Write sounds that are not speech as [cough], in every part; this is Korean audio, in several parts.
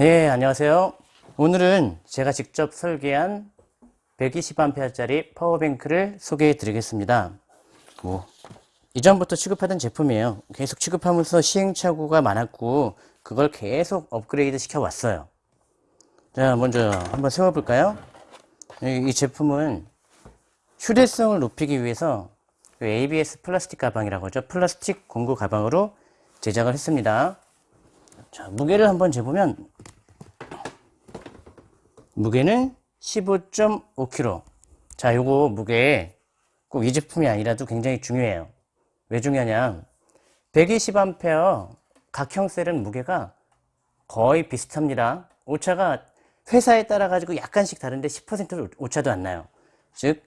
네, 안녕하세요. 오늘은 제가 직접 설계한 120A짜리 power bank를 소개해 드리겠습니다. 뭐, 이전부터 취급하던 제품이에요. 계속 취급하면서 시행착오가 많았고, 그걸 계속 업그레이드 시켜 왔어요. 자, 먼저 한번 세워 볼까요? 이 제품은 휴대성을 높이기 위해서 ABS 플라스틱 가방이라고 하죠. 플라스틱 공구 가방으로 제작을 했습니다. 자, 무게를 한번 재보면 무게는 15.5kg. 자, 요거 무게 꼭 이 제품이 아니라도 굉장히 중요해요. 왜 중요하냐? 120A 각형 셀은 무게가 거의 비슷합니다. 오차가 회사에 따라 가지고 약간씩 다른데 10% 오차도 안 나요. 즉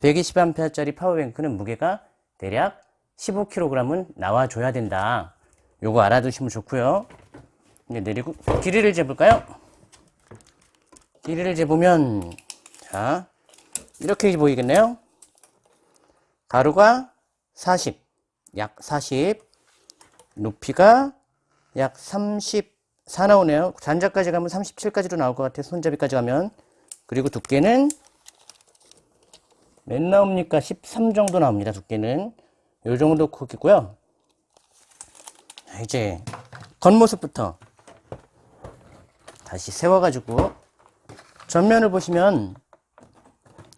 120A짜리 파워뱅크는 무게가 대략 15kg은 나와줘야 된다. 요거 알아두시면 좋고요. 이제 내리고 길이를 재볼까요? 길이를 재보면 자 이렇게 보이겠네요. 가로가 40, 약 40, 높이가 약 34 나오네요. 잔자까지 가면 37까지도 나올 것 같아요. 손잡이까지 가면. 그리고 두께는 몇 나옵니까? 13 정도 나옵니다. 두께는. 요 정도 크기고요. 이제 겉모습부터 다시 세워가지고 전면을 보시면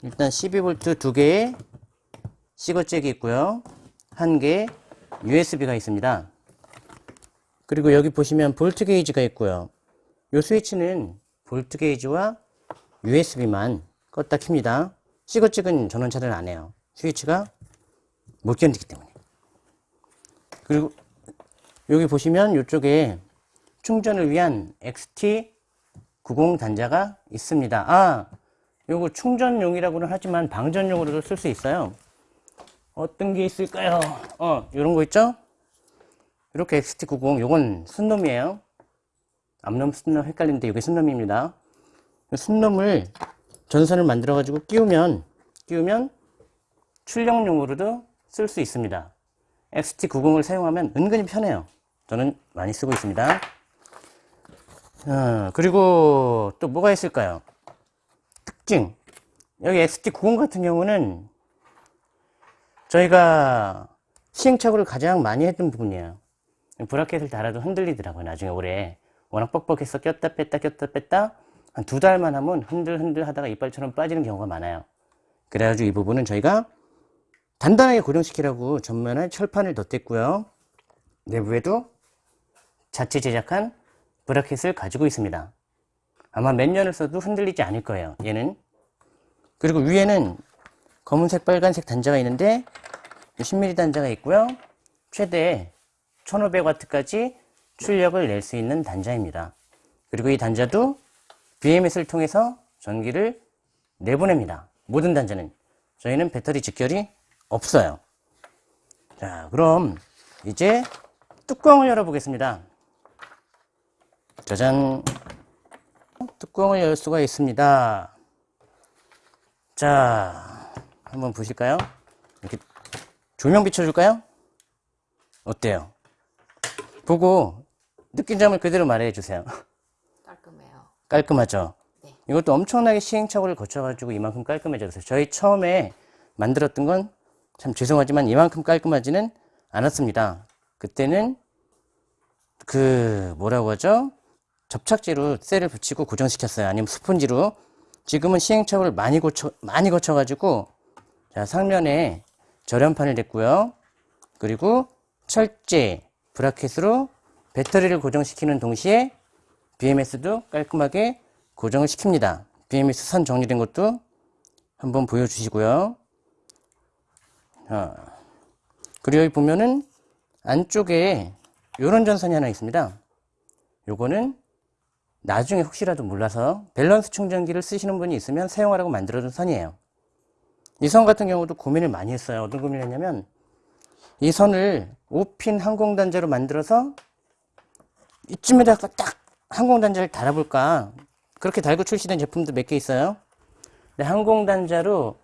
일단 12V 두 개의 시거잭이 있고요. 한 개 USB가 있습니다. 그리고 여기 보시면 볼트 게이지가 있고요. 이 스위치는 볼트 게이지와 USB만 껐다 킵니다. 시거잭은 전원차를 안 해요. 스위치가 못 견디기 때문에. 그리고 여기 보시면 이쪽에 충전을 위한 XT90 단자가 있습니다. 아, 요거 충전용이라고는 하지만 방전용으로도 쓸 수 있어요. 어떤 게 있을까요? 어, 요런 거 있죠? 이렇게 XT90, 요건 순놈이에요. 앞놈, 순놈 헷갈리는데 이게 순놈입니다. 순놈을 전선을 만들어 가지고 끼우면 끼우면 출력용으로도 쓸 수 있습니다. XT90을 사용하면 은근히 편해요. 저는 많이 쓰고 있습니다. 어, 그리고 또 뭐가 있을까요? 특징. 여기 XT90 같은 경우는 저희가 시행착오를 가장 많이 했던 부분이에요. 브라켓을 달아도 흔들리더라고요. 나중에 오래. 워낙 뻑뻑해서 꼈다 뺐다 꼈다 뺐다 한 두 달만 하면 흔들흔들 하다가 이빨처럼 빠지는 경우가 많아요. 그래가지고 이 부분은 저희가 단단하게 고정시키라고 전면에 철판을 덧댔고요. 내부에도 자체 제작한 브라켓을 가지고 있습니다. 아마 몇 년을 써도 흔들리지 않을 거예요. 얘는. 그리고 위에는 검은색 빨간색 단자가 있는데 10mm 단자가 있고요. 최대 1500W까지 출력을 낼 수 있는 단자입니다. 그리고 이 단자도 BMS를 통해서 전기를 내보냅니다. 모든 단자는. 저희는 배터리 직결이 없어요. 자, 그럼 이제 뚜껑을 열어보겠습니다. 짜잔. 뚜껑을 열 수가 있습니다. 자, 한번 보실까요? 이렇게 조명 비춰줄까요? 어때요? 보고 느낀 점을 그대로 말해 주세요. 깔끔해요. 깔끔하죠? 네. 이것도 엄청나게 시행착오를 거쳐 가지고 이만큼 깔끔해졌어요. 저희 처음에 만들었던 건 참 죄송하지만 이만큼 깔끔하지는 않았습니다. 그때는 그 뭐라고 하죠? 접착제로 셀을 붙이고 고정시켰어요. 아니면 스펀지로. 지금은 시행착오를 많이 거쳐, 많이 거쳐 가지고 자, 상면에 절연판을 댔고요. 그리고 철제 브라켓으로 배터리를 고정시키는 동시에 BMS도 깔끔하게 고정을 시킵니다. BMS 선 정리된 것도 한번 보여주시고요. 자, 그리고 여기 보면은 안쪽에 이런 전선이 하나 있습니다. 요거는 나중에 혹시라도 몰라서 밸런스 충전기를 쓰시는 분이 있으면 사용하라고 만들어둔 선이에요. 이 선 같은 경우도 고민을 많이 했어요. 어떤 고민을 했냐면 이 선을 5핀 항공단자로 만들어서 이쯤에다가 딱 항공단자를 달아볼까 그렇게 달고 출시된 제품도 몇 개 있어요. 근데 항공단자로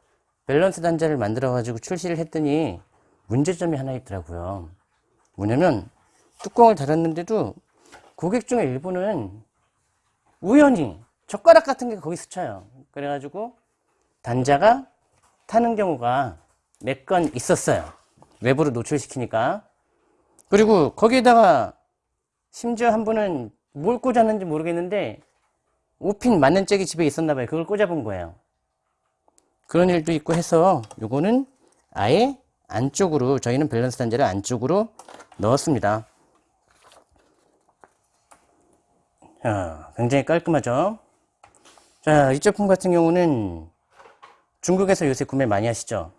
밸런스 단자를 만들어 가지고 출시를 했더니 문제점이 하나 있더라고요. 뭐냐면 뚜껑을 달았는데도 고객 중에 일부는 우연히 젓가락 같은 게 거기 스쳐요. 그래가지고 단자가 타는 경우가 몇 건 있었어요. 외부로 노출시키니까. 그리고 거기에다가 심지어 한 분은 뭘 꽂았는지 모르겠는데 5핀 맞는 잭이 집에 있었나 봐요. 그걸 꽂아본 거예요. 그런 일도 있고 해서 요거는 아예 안쪽으로 저희는 밸런스 단자를 안쪽으로 넣었습니다. 자, 굉장히 깔끔하죠? 자, 이 제품 같은 경우는 중국에서 요새 구매 많이 하시죠?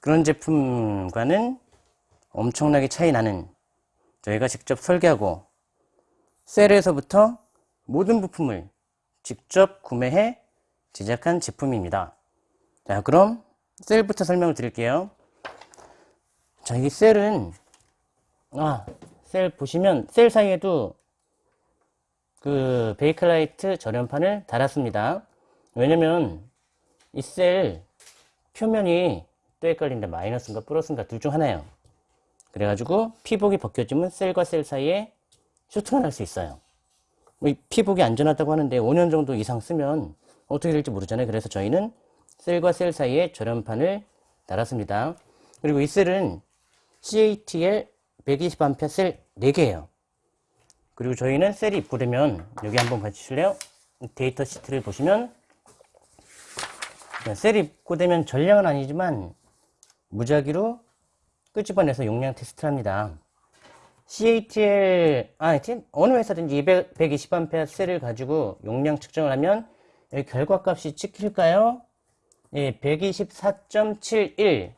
그런 제품과는 엄청나게 차이 나는 저희가 직접 설계하고 셀에서부터 모든 부품을 직접 구매해 제작한 제품입니다. 자, 그럼 셀부터 설명을 드릴게요. 자, 이 셀은 아, 셀 보시면 셀 사이에도 그 베이클라이트 절연판을 달았습니다. 왜냐면 이 셀 표면이 또 헷갈린다. 마이너스인가 플러스인가 둘 중 하나예요. 그래가지고 피복이 벗겨지면 셀과 셀 사이에 쇼트가 날 수 있어요. 이 피복이 안전하다고 하는데 5년 정도 이상 쓰면 어떻게 될지 모르잖아요. 그래서 저희는 셀과 셀 사이에 절연판을 달았습니다. 그리고 이 셀은 CATL 120A 셀 4개예요. 그리고 저희는 셀이 입고되면 여기 한번 봐주실래요? data sheet를 보시면 셀이 입고되면 전량은 아니지만 무작위로 끄집어내서 용량 테스트를 합니다. CATL, 아, 어느 회사든지 200, 120A 셀을 가지고 용량 측정을 하면 여기 결과값이 찍힐까요? 예, 124.71.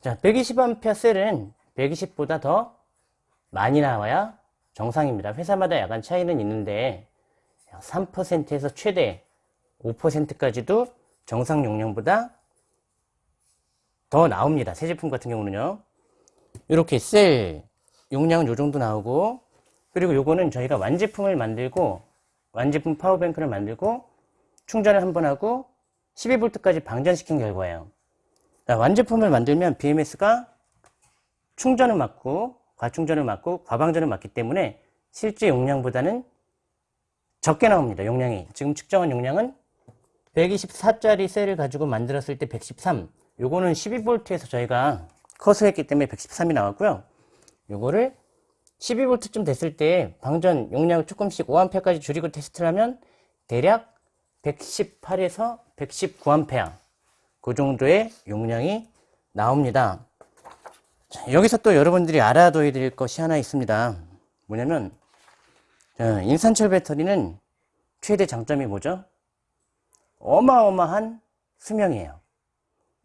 자, 120A 셀은 120보다 더 많이 나와야 정상입니다. 회사마다 약간 차이는 있는데 3%에서 최대 5%까지도 정상 용량보다 더 나옵니다. 새 제품 같은 경우는요. 이렇게 셀 용량은 요 정도 나오고 그리고 요거는 저희가 완제품을 만들고 완제품 파워뱅크를 만들고 충전을 한 번 하고 12V까지 방전시킨 결과예요. 자, 완제품을 만들면 BMS가 충전을 막고 과충전을 막고 과방전을 막기 때문에 실제 용량보다는 적게 나옵니다. 용량이. 지금 측정한 용량은 124짜리 셀을 가지고 만들었을 때 113. 요거는 12V에서 저희가 컷을 했기 때문에 113이 나왔고요. 요거를 12V쯤 됐을 때 방전 용량을 조금씩 5A까지 줄이고 테스트를 하면 대략 118에서 119A 그 정도의 용량이 나옵니다. 자, 여기서 또 여러분들이 알아둬야 될 것이 하나 있습니다. 뭐냐면 자, 인산철 배터리는 최대 장점이 뭐죠? 어마어마한 수명이에요.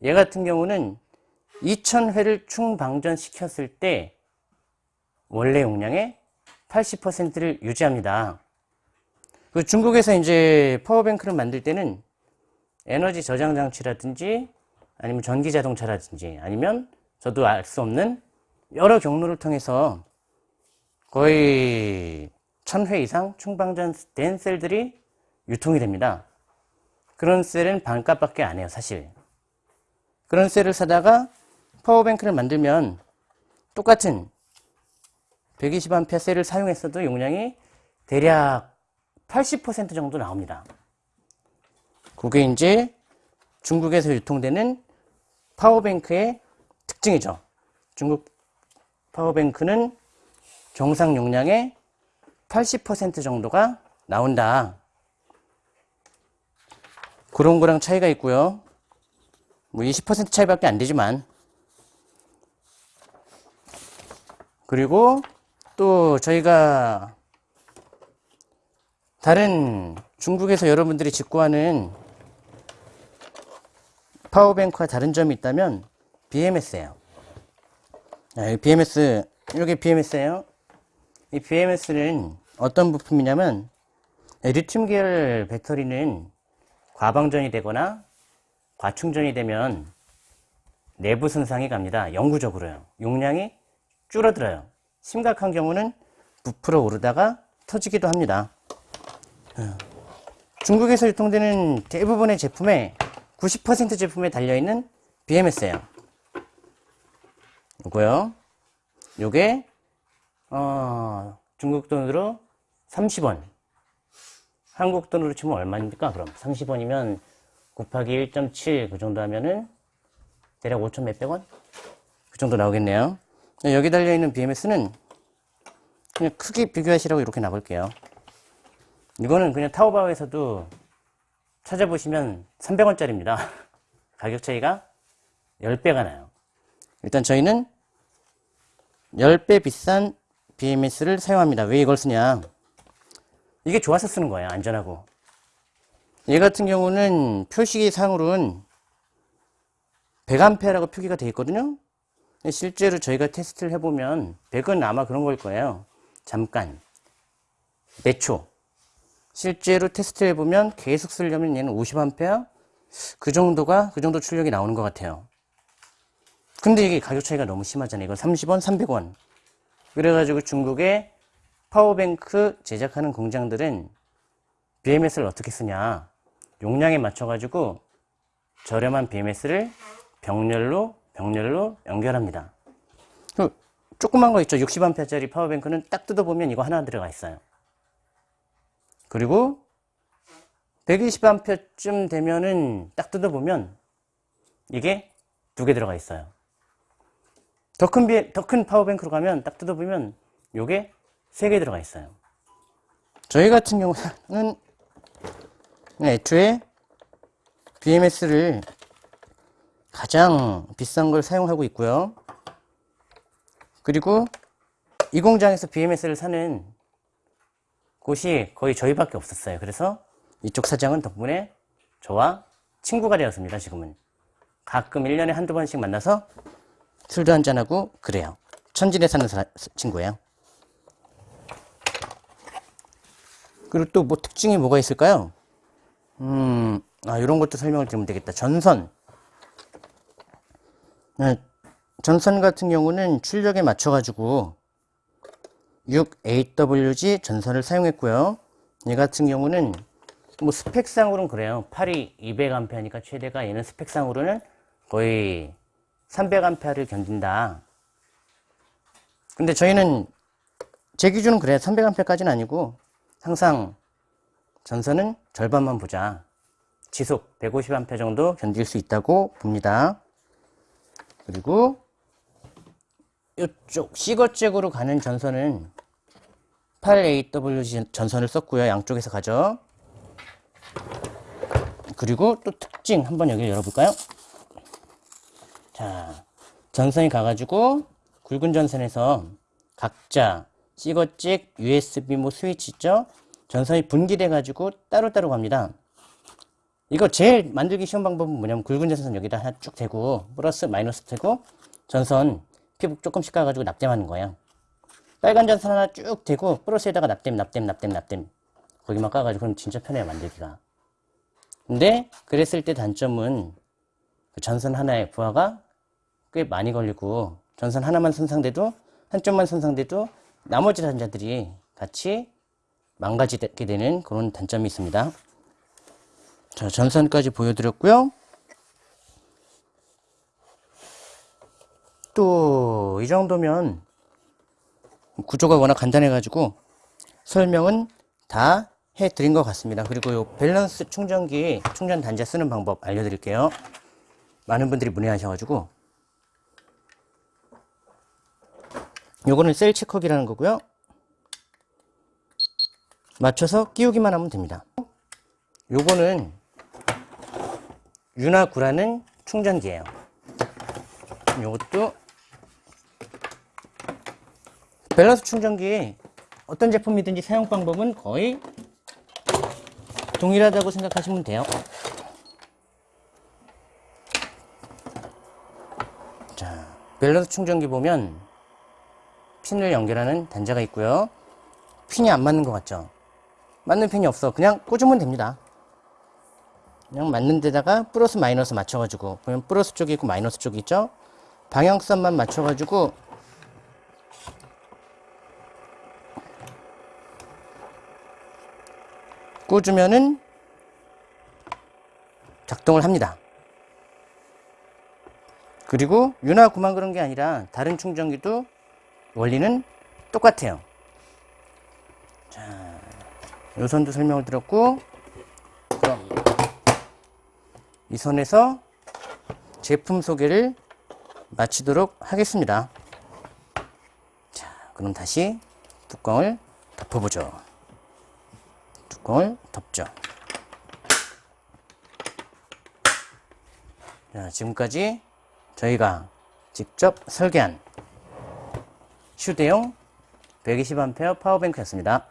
얘 같은 경우는 2000회를 충방전 시켰을 때 원래 용량의 80%를 유지합니다. 그 중국에서 이제 파워뱅크를 만들 때는 에너지 저장 장치라든지 아니면 전기 자동차라든지 아니면 저도 알 수 없는 여러 경로를 통해서 거의 1000회 이상 충방전된 셀들이 유통이 됩니다. 그런 셀은 반값밖에 안 해요, 사실. 그런 셀을 사다가 파워뱅크를 만들면 똑같은 120A 셀을 사용했어도 용량이 대략 80% 정도 나옵니다. 그게 이제 중국에서 유통되는 파워뱅크의 특징이죠. 중국 파워뱅크는 정상 용량의 80% 정도가 나온다. 그런 거랑 차이가 있고요. 뭐 20% 차이밖에 안 되지만 그리고 또 저희가 다른 중국에서 여러분들이 직구하는 파워뱅크와 다른 점이 있다면 BMS예요. 아, BMS 이게 BMS예요. 이 BMS는 어떤 부품이냐면 리튬 계열 배터리는 과방전이 되거나 과충전이 되면 내부 손상이 갑니다. 영구적으로요. 용량이 줄어들어요. 심각한 경우는 부풀어 오르다가 터지기도 합니다. 어. 중국에서 유통되는 대부분의 제품에 90% 제품에 달려있는 BMS예요. 요거요. 요게 어, 중국 돈으로 30원. 한국 돈으로 치면 얼마입니까? 그럼 30원이면 곱하기 1.7 그 정도 하면은 대략 5천 몇백 원? 그 정도 나오겠네요. 여기 달려있는 BMS는 그냥 크기 비교하시라고 이렇게 놔볼게요. 이거는 그냥 타오바오에서도 찾아보시면 300원짜리입니다. [laughs] 가격 차이가 10배가 나요. 일단 저희는 10배 비싼 BMS를 사용합니다. 왜 이걸 쓰냐? 이게 좋아서 쓰는 거예요. 안전하고. 얘 같은 경우는 표시 상으로는 100A라고 표기가 되어 있거든요. 실제로 저희가 테스트를 해보면 100은 아마 그런 걸 거예요. 잠깐. 몇 초. 실제로 테스트 해보면 계속 쓰려면 얘는 50A? 그 정도가, 그 정도 출력이 나오는 것 같아요. 근데 이게 가격 차이가 너무 심하잖아요. 이건 30원, 300원. 그래가지고 중국의 파워뱅크 제작하는 공장들은 BMS를 어떻게 쓰냐. 용량에 맞춰가지고 저렴한 BMS를 병렬로, 병렬로 연결합니다. 그 조그만 거 있죠. 60A짜리 파워뱅크는 딱 뜯어보면 이거 하나 들어가 있어요. 그리고 120A쯤 되면은 딱 뜯어보면 이게 두 개 들어가 있어요. 더 큰, 더 큰 파워뱅크로 가면 딱 뜯어보면 요게 세개 들어가 있어요. 저희 같은 경우는 애초에 BMS를 가장 비싼 걸 사용하고 있고요. 그리고 이 공장에서 BMS를 사는 곳이 거의 저희밖에 없었어요. 그래서 이쪽 사장은 덕분에 저와 친구가 되었습니다. 지금은 가끔 1년에 한두 번씩 만나서 술도 한잔하고 그래요. 천진에 사는 사, 친구예요. 그리고 또 뭐 특징이 뭐가 있을까요? 음, 아, 이런 것도 설명을 드리면 되겠다. 전선. 네, 전선 같은 경우는 출력에 맞춰가지고 6AWG 전선을 사용했고요. 얘 같은 경우는 뭐 스펙상으로는 그래요. 8이 200A니까 최대가 얘는 스펙상으로는 거의 300A를 견딘다. 근데 저희는 제 기준은 그래요. 300A까지는 아니고 항상 전선은 절반만 보자. 지속 150A 정도 견딜 수 있다고 봅니다. 그리고 이쪽 시거잭으로 가는 전선은 8AW 전선을 썼고요. 양쪽에서 가죠. 그리고 또 특징 한번 여기를 열어볼까요? 자, 전선이 가가지고 굵은 전선에서 각자 시거잭, USB 뭐 스위치 있죠? 전선이 분기돼 가지고 따로따로 갑니다. 이거 제일 만들기 쉬운 방법은 뭐냐면 굵은 전선 여기다 하나 쭉 대고 플러스 마이너스 대고 전선 피부 조금씩 까가지고 납땜하는 거예요. 빨간 전선 하나 쭉 대고 플러스에다가 납땜 납땜 납땜 납땜 거기만 까가지고 그럼 진짜 편해요 만들기가. 근데 그랬을 때 단점은 그 전선 하나의 부하가 꽤 많이 걸리고 전선 하나만 손상돼도 한쪽만 손상돼도 나머지 단자들이 같이 망가지게 되는 그런 단점이 있습니다. 자, 전선까지 보여드렸고요. 또 이 정도면 구조가 워낙 간단해가지고 설명은 다 해드린 것 같습니다. 그리고 요 밸런스 충전기 충전 단자 쓰는 방법 알려드릴게요. 많은 분들이 문의하셔가지고 요거는 셀 체커기라는 거고요. 맞춰서 끼우기만 하면 됩니다. 요거는 유나 구라는 충전기예요. 요것도 밸런스 충전기 어떤 제품이든지 사용 방법은 거의 동일하다고 생각하시면 돼요. 자, 밸런스 충전기 보면 핀을 연결하는 단자가 있고요. 핀이 안 맞는 것 같죠? 맞는 핀이 없어. 그냥 꽂으면 됩니다. 그냥 맞는 데다가 플러스 마이너스 맞춰가지고 보면 플러스 쪽이 있고 마이너스 쪽이 있죠? 방향선만 맞춰가지고 꽂으면은 작동을 합니다. 그리고 윤화구만 그런 게 아니라 다른 충전기도 원리는 똑같아요. 자, 요 선도 설명을 드렸고 그럼 이 선에서 제품 소개를 마치도록 하겠습니다. 자, 그럼 다시 뚜껑을 덮어보죠. 뚜껑을 덮죠. 자, 지금까지 저희가 직접 설계한 휴대용 120A 파워뱅크였습니다.